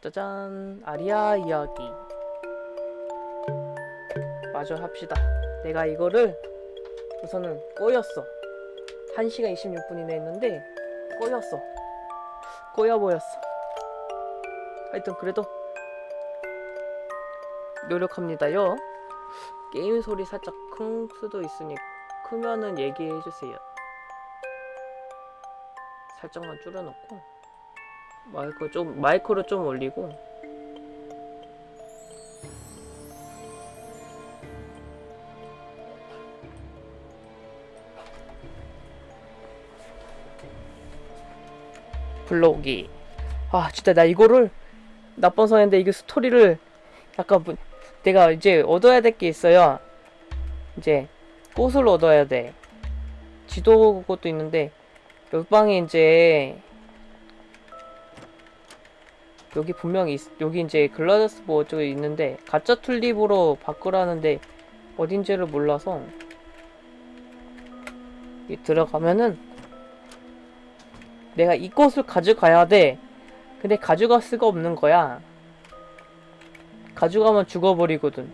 짜잔 아리아 이야기. 마저 합시다. 내가 이거를 우선은 꼬였어. 1시간 26분이나 했는데 꼬였어. 꼬여 보였어. 하여튼 그래도 노력합니다요 게임 소리 살짝 큰 수도 있으니 크면은 얘기해주세요. 살짝만 줄여놓고 마이크 좀 마이크로 좀 올리고. 블로기. 아 진짜 나 이거를 나쁜 선인데 이게 스토리를 약간 뭐- 내가 이제 얻어야 될 게 있어요. 이제 꽃을 얻어야 돼. 지도 것도 있는데 옆방에 이제 여기 분명히 있, 여기 이제 글라데스 뭐 어쩌고 있는데 가짜 튤립으로 바꾸라는데 어딘지를 몰라서 이 들어가면은 내가 이 꽃을 가져가야 돼. 근데 가져갈 수가 없는 거야 가져가면 죽어버리거든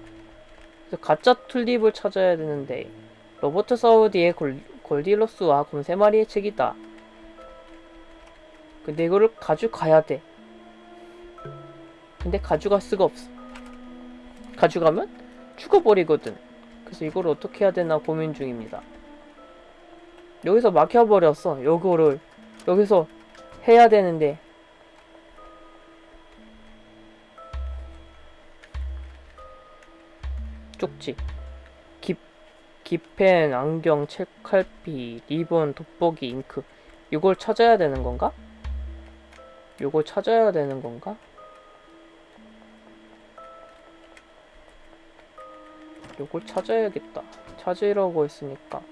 그래서 가짜 튤립을 찾아야 되는데 로버트 사우디의 골, 골디로스와 곰세 마리의 책이다 근데 이거를 가져가야 돼 근데 가져갈 수가 없어. 가져가면 죽어버리거든. 그래서 이걸 어떻게 해야 되나 고민 중입니다. 여기서 막혀버렸어. 요거를 여기서 해야 되는데 쪽지 깁, 깁펜, 안경, 책칼피, 리본, 돋보기, 잉크 이걸 찾아야 되는 건가? 요걸 찾아야 되는 건가? 요걸 찾아야겠다. 찾으라고 했으니까.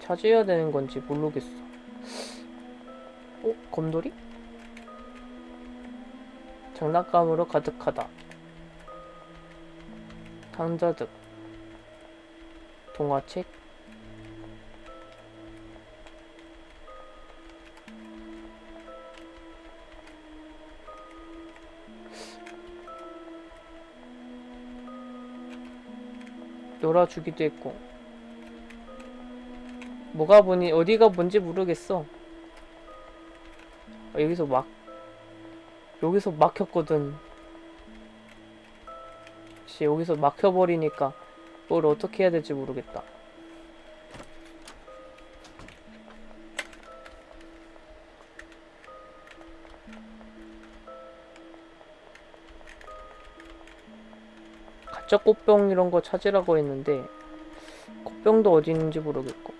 찾아야 되는 건지 모르겠어. 어? 검돌이? 장난감으로 가득하다. 강자득. 동화책. 놀아주기도 했고 뭐가 보니 어디가 뭔지 모르겠어 아, 여기서 막 여기서 막혔거든 씨 여기서 막혀버리니까 뭘 어떻게 해야 될지 모르겠다. 가짜 꽃병 이런 거 찾으라고 했는데 꽃병도 어디 있는지 모르겠고.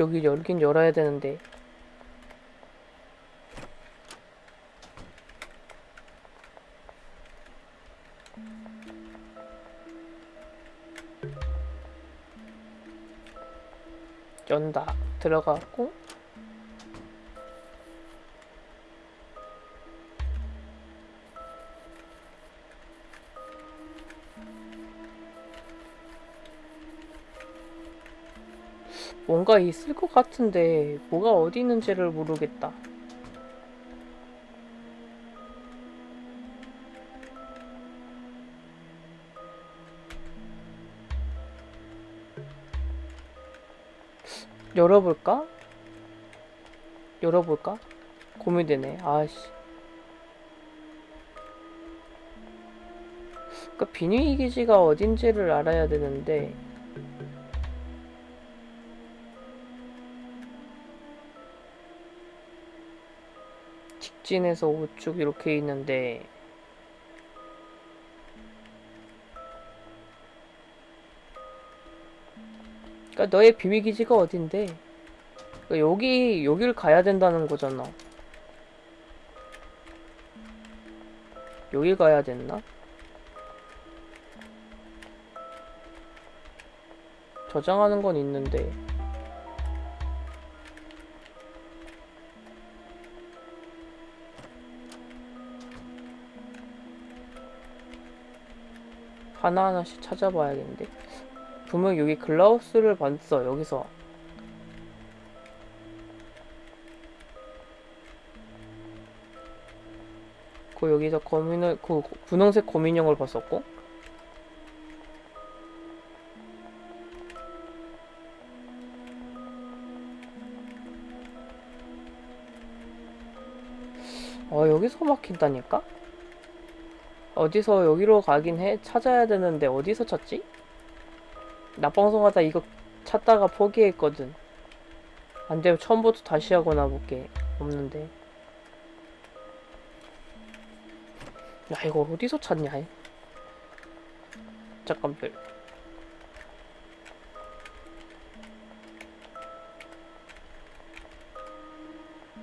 여기 열긴 열어야 되는데 들어가고 뭔가 있을 것 같은데 뭐가 어디 있는지를 모르겠다. 열어볼까? 열어볼까? 고민되네. 아씨. 그 비밀 기지가 어딘지를 알아야 되는데 직진해서 우측 이렇게 있는데 야, 너의 비밀기지가 어딘데? 야, 여기, 여길 가야 된다는 거잖아. 여길 가야 됐나? 저장하는 건 있는데 하나하나씩 찾아봐야겠는데 분명 여기 글라우스를 봤어 여기서 그 여기서 거민을 그 분홍색 거민형을 봤었고 어 여기서 막힌다니까? 어디서 여기로 가긴 해 찾아야 되는데 어디서 찾지? 낮방송하다 이거 찾다가 포기했거든 안되면 처음부터 다시 하거나 볼게 없는데 야 이거 어디서 찾냐 얘. 잠깐 별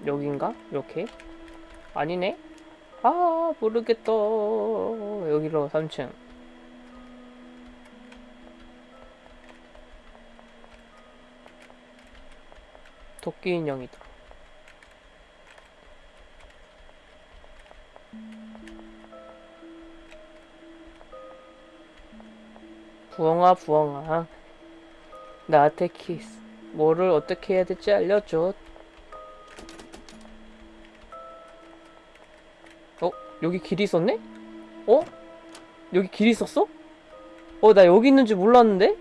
여긴가? 이렇게? 아니네? 아 모르겠다 여기로 3층 도끼 인형이다 부엉아 부엉아 나한테 키스 뭐를 어떻게 해야 될지 알려줘 어? 여기 길이 있었네? 어? 여기 길이 있었어? 어, 나 여기 있는 줄 몰랐는데?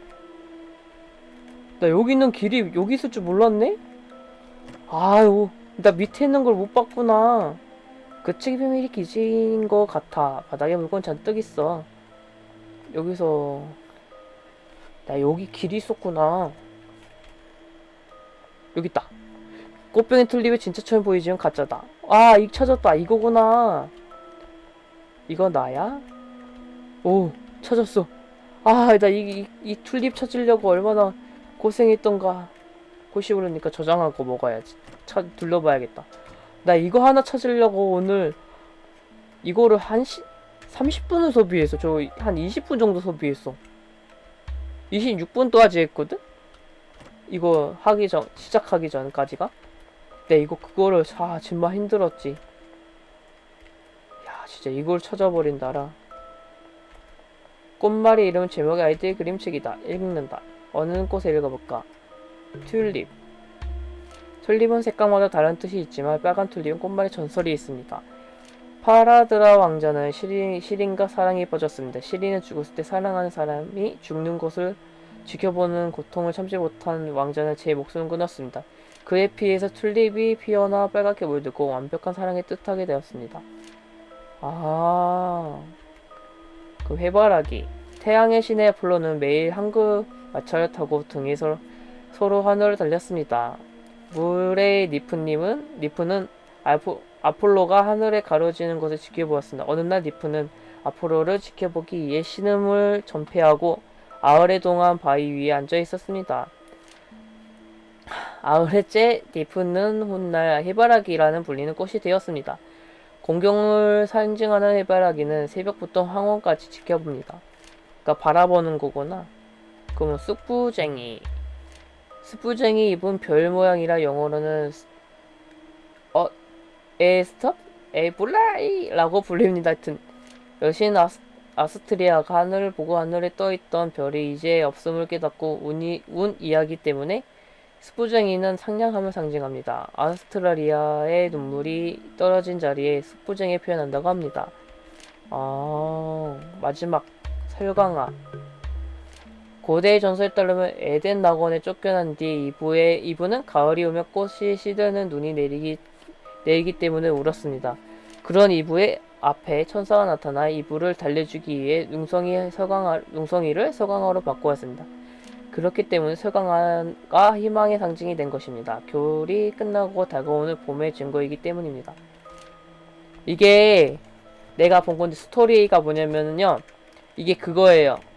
나 여기 있는 길이 여기 있을 줄 몰랐네? 아유, 나 밑에 있는 걸 못 봤구나. 그 책이 비밀이 기지인 것 같아. 바닥에 물건 잔뜩 있어. 여기서 나 여기 길이 있었구나. 여기 있다. 꽃병의 튤립이 진짜처럼 보이지만 가짜다. 아, 이 찾았다. 이거구나. 이거 나야? 오, 찾았어. 아, 나 이, 이, 이 튤립 찾으려고 얼마나 고생했던가. 호시 오르니까 저장하고 먹어야지. 찾, 둘러봐야겠다. 나 이거 하나 찾으려고 오늘 이거를 한 시, 30분을 소비했어. 저한 20분 정도 소비했어. 26분도까지 했거든? 이거 하기 전, 시작하기 전까지가? 내 이거 그거를, 아, 정말 힘들었지. 야, 진짜 이걸 찾아버린다라. 꽃말이 이름 제목의 아이들 그림책이다. 읽는다. 어느 곳에 읽어볼까? 튤립. 튤립은 색깔마다 다른 뜻이 있지만 빨간 튤립은 꽃말의 전설이 있습니다. 파라드라 왕자는 시린, 시린과 사랑이 뻗었습니다. 시린은 죽었을 때 사랑하는 사람이 죽는 것을 지켜보는 고통을 참지 못한 왕자는 제 목숨을 끊었습니다. 그의 피에서 튤립이 피어나 빨갛게 물들고 완벽한 사랑을 뜻하게 되었습니다. 아, 그 해바라기. 태양의 신의 아폴로는 매일 한국 마차를 타고 등에 서, 서로 하늘을 달렸습니다. 물의 니프님은 니프는 아포, 아폴로가 하늘에 가로지는 것을 지켜보았습니다. 어느 날 니프는 아폴로를 지켜보기 위해 신음을 전폐하고 아흘의 동안 바위 위에 앉아 있었습니다. 아흘째 니프는 훗날 해바라기라는 불리는 꽃이 되었습니다. 공경을 상징하는 해바라기는 새벽부터 황혼까지 지켜봅니다. 그러니까 바라보는 거구나. 그러면 쑥부쟁이. 쑥부쟁이 입은 별 모양이라 영어로는 어 에스톱 에블라이라고 불립니다. 하여튼 여신 아스, 아스트리아가 하늘을 보고 하늘에 떠있던 별이 이제 없음을 깨닫고 운이, 운 이야기 때문에 숯부쟁이는 상냥함을 상징합니다. 아스트라리아의 눈물이 떨어진 자리에 숯부쟁이 표현한다고 합니다. 아 마지막 설강아 고대의 전설에 따르면 에덴 낙원에 쫓겨난 뒤 이브의 이브는 가을이 오면 꽃이 시드는 눈이 내리기 내리기 때문에 울었습니다. 그런 이브의 앞에 천사가 나타나 이브를 달래주기 위해 웅성이 서강아, 웅성이를 서강아로 바꾸었습니다. 그렇기 때문에 서강아가 희망의 상징이 된 것입니다. 겨울이 끝나고 다가오는 봄의 증거이기 때문입니다. 이게 내가 본 건데 스토리가 뭐냐면요. 이게 그거예요.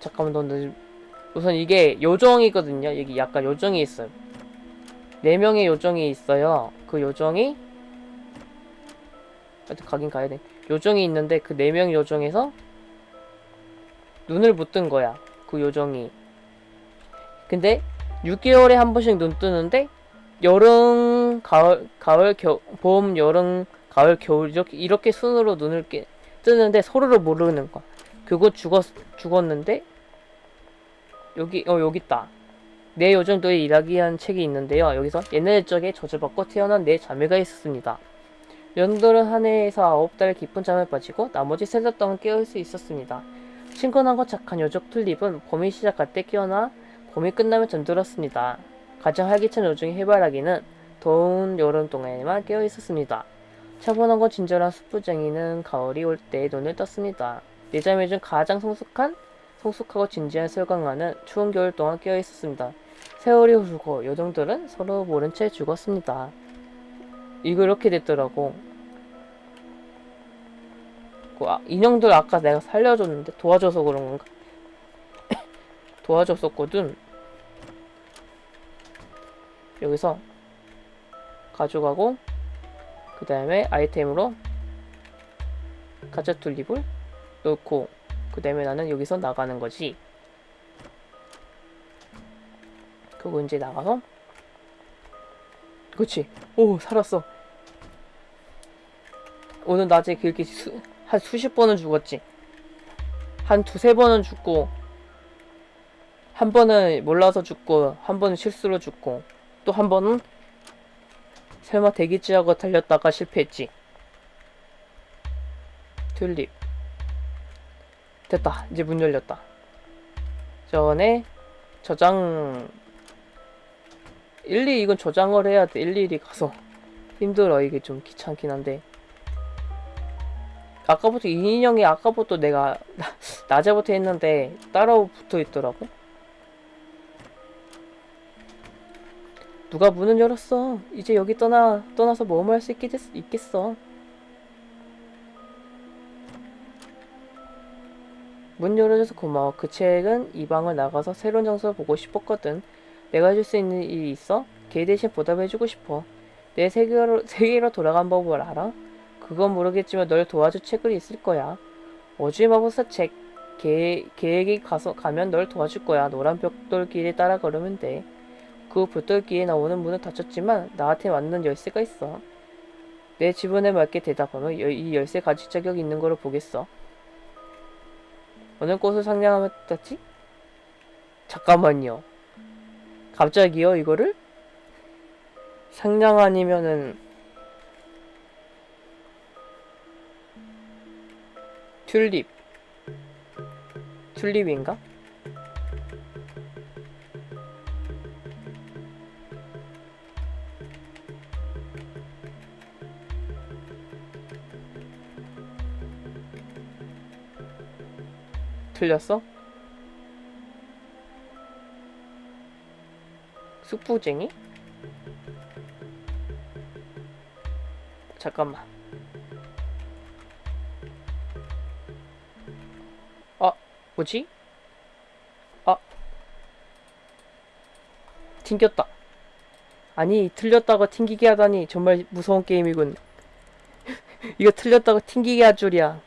잠깐만 너 너- 우선 이게 요정이거든요. 여기 약간 요정이 있어요. 네 명의 요정이 있어요. 그 요정이 하여튼 가긴 가야 돼. 요정이 있는데 그네명 요정에서 눈을 못 뜬 거야. 그 요정이. 근데 6개월에 한 번씩 눈 뜨는데 여름 봄, 가을, 가을, 겨, 봄, 여름, 가을, 겨울 이렇게 이렇게 순으로 눈을 깨, 뜨는데 서로를 모르는 거야. 그거 죽었 죽었는데 여기 어 여기 있다. 내 요정 너의 일하기한 책이 있는데요. 여기서 옛날 적에 저주받고 태어난 네 자매가 있었습니다. 연들은 한 해에서 아홉 달 깊은 잠에 빠지고 나머지 세 달 동안 깨울 수 있었습니다. 친근하고 착한 요정 튤립은 봄이 시작할 때 깨어나 봄이 끝나면 잠들었습니다. 가장 활기찬 요정의 해바라기는 더운 여름 동안에만 깨어 있었습니다. 차분하고 친절한 숯부쟁이는 가을이 올 때 눈을 떴습니다. 네 자매 중 가장 성숙한, 성숙하고 진지한 설강아는 추운 겨울 동안 깨어 있었습니다. 세월이 흐르고 요정들은 서로 모른 채 죽었습니다. 이거 이렇게 됐더라고. 그 아, 인형들 아까 내가 살려줬는데 도와줘서 그런 건가? 도와줬었거든. 여기서 가져가고 그 다음에 아이템으로 가짜 툴립을 놓고 그 다음에 나는 여기서 나가는 거지. 그거 이제 나가서 그치. 오 살았어. 오늘 낮에 그렇게 수, 한 수십 번은 죽었지. 한 두세 번은 죽고 한 번은 몰라서 죽고 한 번은 실수로 죽고 또 한 번은 설마 대기지하고 달렸다가 실패했지. 튤립 됐다 이제 문 열렸다 전에 저장 일일이 이건 저장을 해야 돼. 일일이 가서 힘들어. 이게 좀 귀찮긴 한데. 아까부터 이 인형이 아까부터 내가 낮에부터 했는데 따라 붙어 있더라고. 누가 문을 열었어. 이제 여기 떠나 떠나서 뭐뭐 할수 있겠어. 문 열어줘서 고마워. 그 책은 이 방을 나가서 새로운 장소를 보고 싶었거든. 내가 해줄 수 있는 일이 있어? 걔 대신 보답해주고 싶어. 내 세계로, 세계로 돌아간 법을 알아? 그건 모르겠지만 널 도와줄 책은 있을 거야. 어주의 마법사 책. 걔, 걔에게 가서, 가면 널 도와줄 거야. 노란 벽돌 길에 따라 걸으면 돼. 그 벽돌 길에 나오는 문은 닫혔지만 나한테 맞는 열쇠가 있어. 내 지분에 맞게 대답하면 이 열쇠 가질 자격 있는 거로 보겠어. 어느 꽃을 상냥하면 땄지? 잠깐만요. 갑자기요 이거를? 상냥 아니면은 튤립 튤립인가? 틀렸어? 쑥부쟁이? 잠깐만. 아, 뭐지? 아. 튕겼다. 아니, 틀렸다고 튕기게 하다니 정말 무서운 게임이군. 이거 틀렸다고 튕기게 할 줄이야.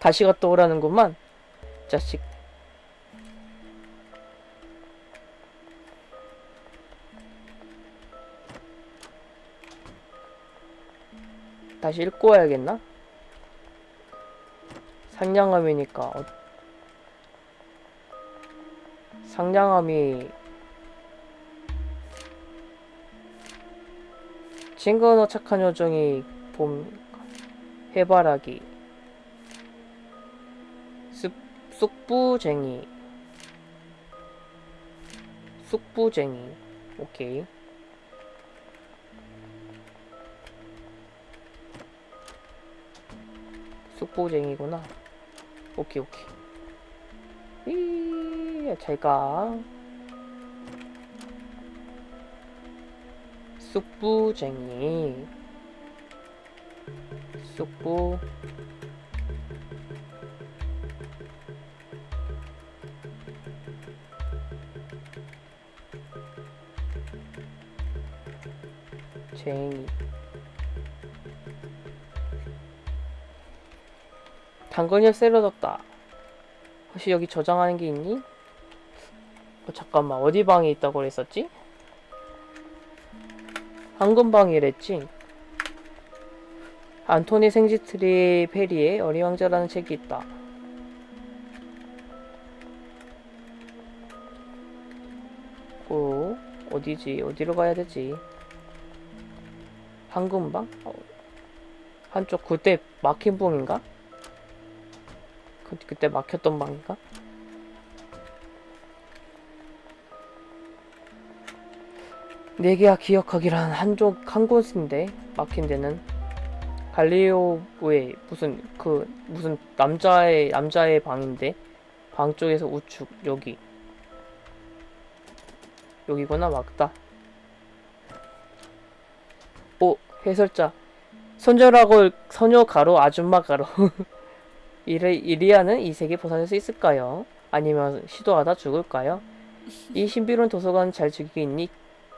다시 갔다 오라는구만. 자식. 다시 읽고 와야겠나? 상냥함이니까 어... 상냥함이 친근어 착한 요정이 봄 해바라기 쑥, 쑥부쟁이 쑥부쟁이 오케이 쑥보쟁이구나. 오케이, 오케이. 이, 잘 가. 쑥부쟁이. 쑥부. 쟁이. 당근이 세려졌다. 혹시 여기 저장하는 게 있니? 어, 잠깐만 어디 방에 있다고 그랬었지? 황금방이랬지. 안토니 생지트리 페리의 어린 왕자라는 책이 있다. 어, 어디지? 어디로 가야 되지? 황금방? 어, 한쪽 그때 막힌 방인가? 그, 그때 막혔던 방인가? 네개가 기억하기란 한쪽 한 곳인데 막힌 데는 갈리오의 무슨 그 무슨 남자의 남자의 방인데 방 쪽에서 우측 여기 여기구나 맞다 해설자 소녀라고 소녀 가로 아줌마 가로 이리, 이리아는 이 세계 벗어날 수 있을까요? 아니면 시도하다 죽을까요? 이 신비로운 도서관 잘 즐기겠니?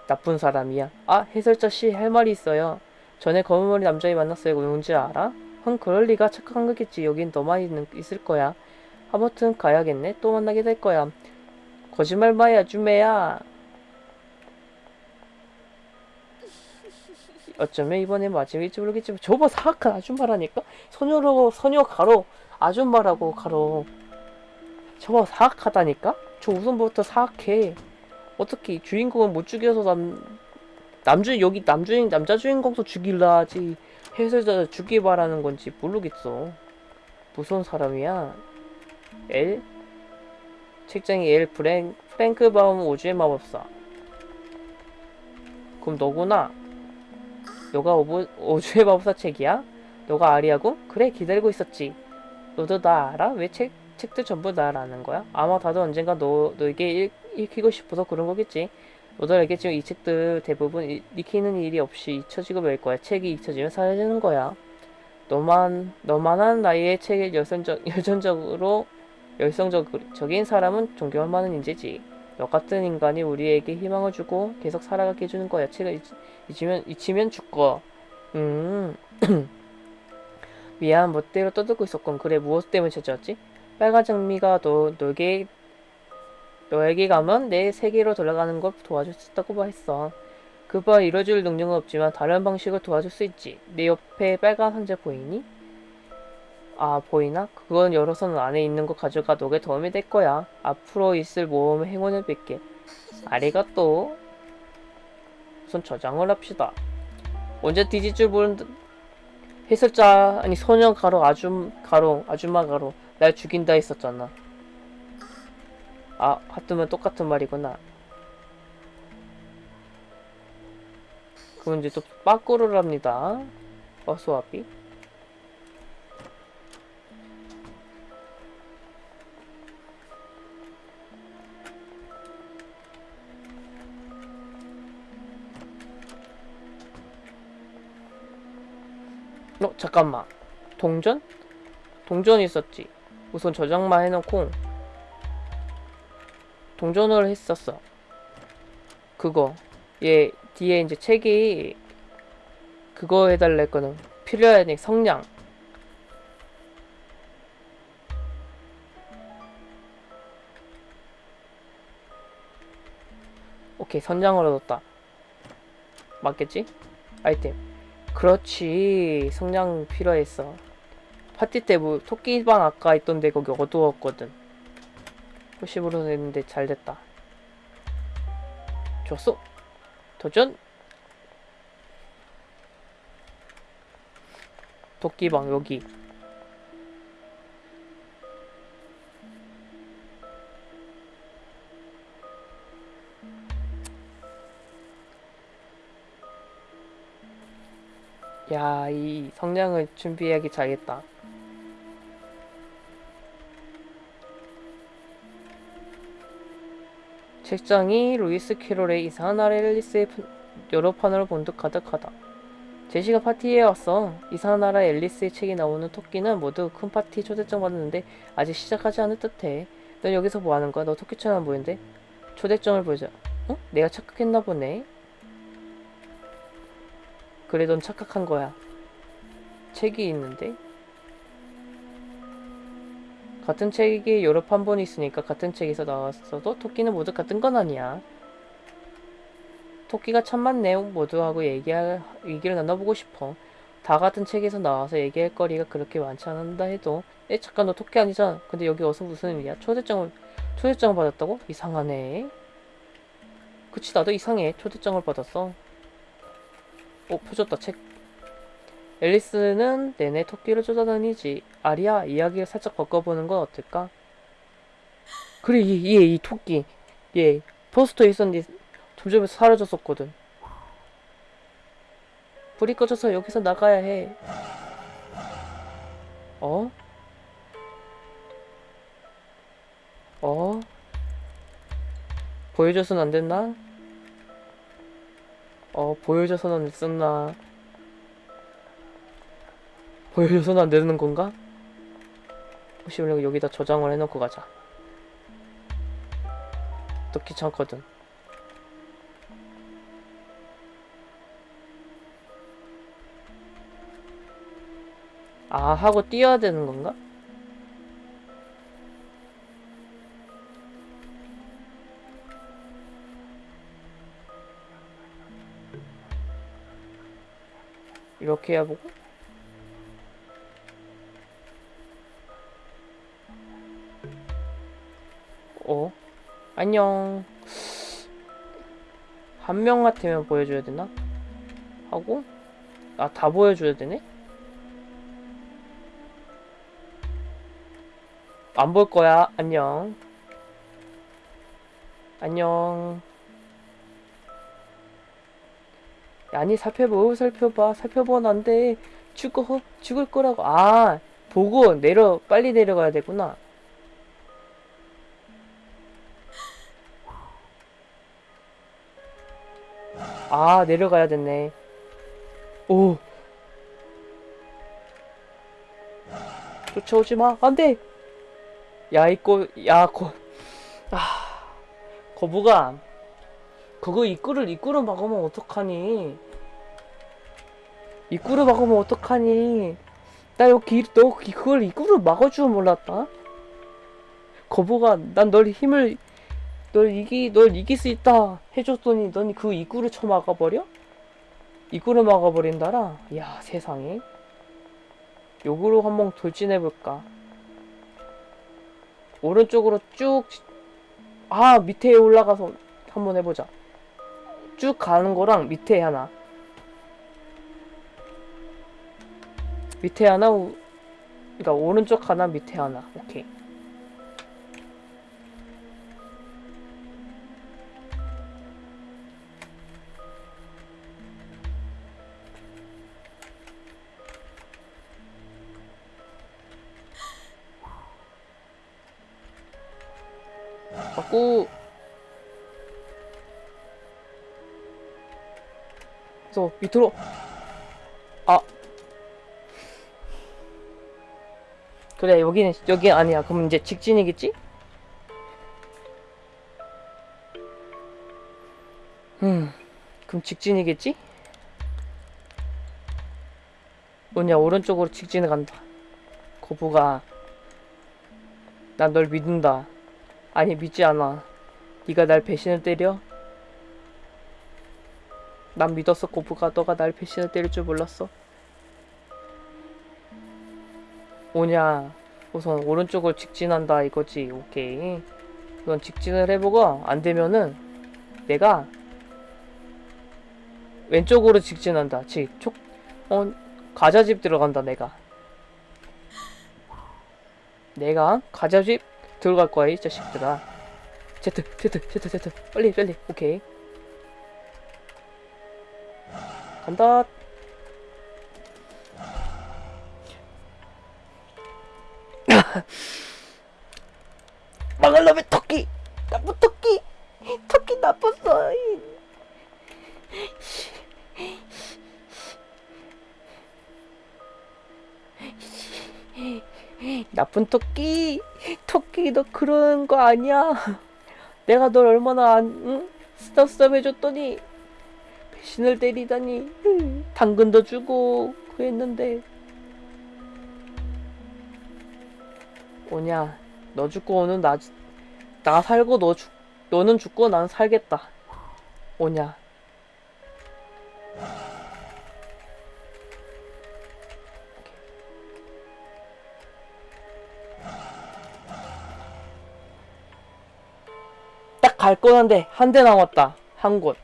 나쁜 사람이야. 아, 해설자 씨 할 말이 있어요. 전에 검은 머리 남자애 만났어요. 누군지 알아? 흥, 그럴 리가 착각한 거겠지. 여긴 너만 있는, 있을 거야. 아무튼 가야겠네. 또 만나게 될 거야. 거짓말 마야, 아줌매야. 어쩌면 이번에 마지막일지 모르겠지만 저거 사악한 아줌마라니까? 소녀로 소녀 가로 아줌마라고 가로. 저거 사악하다니까? 저 우선부터 사악해. 어떻게 주인공은 못 죽여서 남 남주인 여기 남주인 남자 주인공도 죽일라 하지 해설자 죽기 바라는 건지 모르겠어. 무서운 사람이야. 엘 책장이 엘 프랭 프랭크 바움 오주의 마법사. 그럼 너구나 너가 오브, 오주의 마법사 책이야? 너가 아리하고? 그래 기다리고 있었지 너도 나 알아? 왜 책, 책들 전부 날 아는 거야? 아마 다들 언젠가 너, 너에게 읽, 읽히고 싶어서 그런 거겠지 너도 알겠지만 이 책들 대부분 이- 읽히는 일이 없이 잊혀지고 말 거야 책이 잊혀지면 사라지는 거야 너만 너만한 나이에 책에 열성적, 열정적으로 열성적인 사람은 존경할 만한 인재지 너 같은 인간이 우리에게 희망을 주고 계속 살아가게 해주는 거야 잊, 잊으면 잊히면 죽어 음 미안 멋대로 떠들고 있었군 그래 무엇 때문에 찾아왔지? 빨간 장미가 너 너에게 너에게 가면 내 세계로 돌아가는 걸 도와줄 수 있다고 했어. 그바 이뤄줄 능력은 없지만 다른 방식으로 도와줄 수 있지. 내 옆에 빨간 상자 보이니? 아 보이나? 그건 열어서는 안에 있는 거 가져가 너게 도움이 될 거야. 앞으로 있을 모험의 행운을 뵐게. 아리가또. 우선 저장을 합시다. 언제 뒤질 줄 모르는 해설자 아니 소녀 가로 아줌 가로 아줌마 가로 날 죽인다 했었잖아. 아, 하트면 똑같은 말이구나. 그럼 이제 또 빠꾸를 합니다. 어수와비. 어, 잠깐만. 동전? 동전 있었지. 우선 저장만 해놓고 동전을 했었어. 그거. 얘 뒤에 이제 책이 그거 해달라 했거든. 필요하니 성냥. 오케이 선장을 얻었다. 맞겠지? 아이템. 그렇지. 성냥 필요했어. 파티 때 뭐 토끼방 아까 있던데 거기 어두웠거든. 호시부로 했는데 잘 됐다. 좋소. 도전. 도끼방 여기. 야, 이 성냥을 준비하기 잘했다. 책장이 루이스 캐롤의 이상한 나라 앨리스의 프- 여러 판으로 본득 가득하다. 제시가 파티에 왔어. 이상한 나라 앨리스의 책이 나오는 토끼는 모두 큰 파티 초대장 받았는데 아직 시작하지 않을 듯해. 넌 여기서 뭐 하는 거야? 너 토끼처럼 보이는데? 초대장을 보자. 어? 내가 착각했나 보네. 그래, 넌 착각한 거야. 책이 있는데? 같은 책이 여러 판본이 있으니까 같은 책에서 나왔어도 토끼는 모두 같은 건 아니야. 토끼가 참만 내용 모두하고 얘기할, 얘기를 나눠보고 싶어. 다 같은 책에서 나와서 얘기할 거리가 그렇게 많지 않는다 해도 에 잠깐 너 토끼 아니잖아. 근데 여기 와서 무슨 의미야? 초대장을 초대장을 받았다고? 이상하네. 그치 나도 이상해. 초대장을 받았어. 어 펴줬다 책. 앨리스는 내내 토끼를 쫓아다니지. 아리야 이야기를 살짝 바꿔보는 건 어떨까? 그래 얘이 토끼 얘 포스터에 있었는데 점점 사라졌었거든. 불이 꺼져서 여기서 나가야 해. 어? 어? 보여줘선 안 됐나? 어, 보여줘서는 안 됐었나? 보여줘서는 안 되는 건가? 혹시 우리 여기다 저장을 해놓고 가자. 또 귀찮거든. 아, 하고 뛰어야 되는 건가? 이렇게 해야 보고? 어? 안녕. 한 명 같으면 보여줘야 되나? 하고? 아, 다 보여줘야 되네? 안 볼 거야. 안녕. 안녕. 아니 살펴보 살펴봐. 살펴보면 안돼. 죽어 죽을 거라고. 아 보고 내려 빨리 내려가야 되구나. 아 내려가야 됐네. 오. 쫓아오지 마. 안돼. 야 이거 야거 아 거부가 그거 입구를 입구로 막으면 어떡하니? 입구를 막으면 어떡하니? 나 여기 너 그걸 입구를 막아주면 몰랐다. 거부가 난 널 힘을 널 이기 널 이길 수 있다 해줬더니 넌 그 입구를 쳐 막아버려? 입구를 막아버린다라. 야 세상에. 요구로 한번 돌진해볼까? 오른쪽으로 쭉, 아, 밑에 올라가서 한번 해보자. 쭉 가는 거랑 밑에 하나. 밑에 하나 우, 그러니까 오른쪽 하나 밑에 하나. 오케이. 자꾸 그래서 밑으로. 아. 그래 여기는 여기 아니야. 그럼 이제 직진이겠지? 음. 그럼 직진이겠지? 뭐냐 오른쪽으로 직진을 간다. 거부가. 난 널 믿는다. 아니 믿지 않아. 네가 날 배신을 때려? 난 믿었어 고부가 너가 날 배신을 때릴 줄 몰랐어. 오냐 우선 오른쪽을 직진한다 이거지 오케이. 넌 직진을 해보고 안되면은 내가 왼쪽으로 직진한다. 즉 어, 과자집 들어간다 내가. 내가 과자집 들어갈 거야 이 자식들아. 제트 제트 제트 제트. 빨리 빨리 오케이 간다. 망할 놈의 토끼! 나쁜 토끼! 토끼 나빴어! 나쁜 토끼! 토끼 너 그런 거 아니야? 내가 널 얼마나 안, 응? 스탑스탑 해줬더니 신을 때리다니. 당근도 주고 그랬는데. 오냐 너 죽고 오는 나, 나 살고 너 죽, 너는 죽고 난 살겠다. 오냐. 딱 갈 건 한데 한 대 남았다. 한 곳.